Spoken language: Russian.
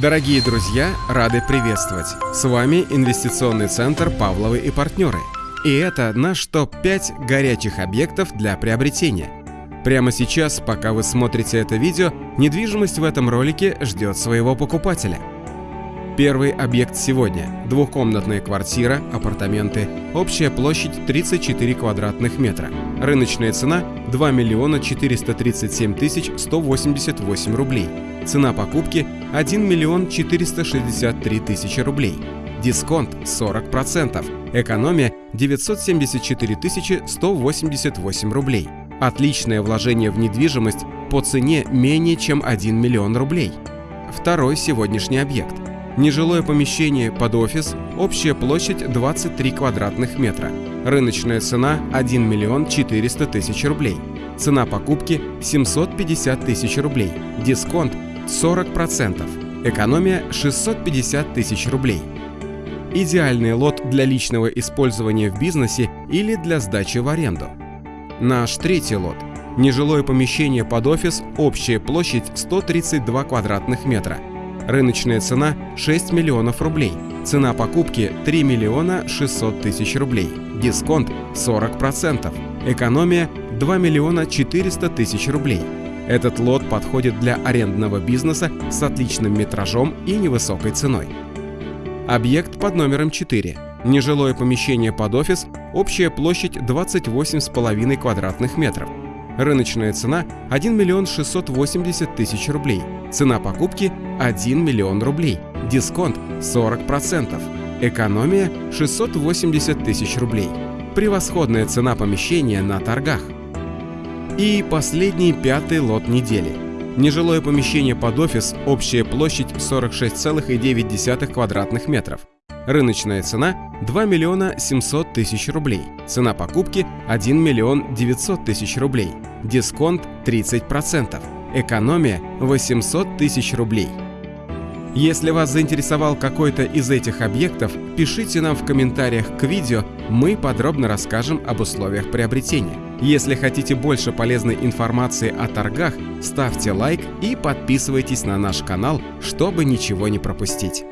Дорогие друзья, рады приветствовать! С вами инвестиционный центр «Павловы и партнеры». И это наш топ-5 горячих объектов для приобретения. Прямо сейчас, пока вы смотрите это видео, недвижимость в этом ролике ждет своего покупателя – Первый объект сегодня – двухкомнатная квартира, апартаменты, общая площадь 34 квадратных метра. Рыночная цена – 2 миллиона 437 тысяч 188 рублей. Цена покупки – 1 миллион 463 тысячи рублей. Дисконт 40%. Экономия 974 тысячи 188 рублей. Отличное вложение в недвижимость по цене менее чем 1 миллион рублей. Второй сегодняшний объект – Нежилое помещение под офис, общая площадь 23 квадратных метра. Рыночная цена 1 миллион 400 тысяч рублей. Цена покупки 750 тысяч рублей. Дисконт 40%. Экономия 650 тысяч рублей. Идеальный лот для личного использования в бизнесе или для сдачи в аренду. Наш третий лот. Нежилое помещение под офис, общая площадь 132 квадратных метра. Рыночная цена 6 миллионов рублей. Цена покупки 3 миллиона 600 тысяч рублей. Дисконт 40%. Экономия 2 миллиона 400 тысяч рублей. Этот лот подходит для арендного бизнеса с отличным метражом и невысокой ценой. Объект под номером 4. Нежилое помещение под офис, общая площадь 28,5 квадратных метров. Рыночная цена 1 миллион 680 тысяч рублей. Цена покупки 1 миллион рублей. Дисконт 40%. Экономия 680 тысяч рублей. Превосходная цена помещения на торгах. И последний пятый лот недели. Нежилое помещение под офис, общая площадь 46,9 квадратных метров. Рыночная цена 2 миллиона 700 тысяч рублей. Цена покупки 1 миллион 900 тысяч рублей. Дисконт 30%. Экономия 800 тысяч рублей. Если вас заинтересовал какой-то из этих объектов, пишите нам в комментариях к видео, мы подробно расскажем об условиях приобретения. Если хотите больше полезной информации о торгах, ставьте лайк и подписывайтесь на наш канал, чтобы ничего не пропустить.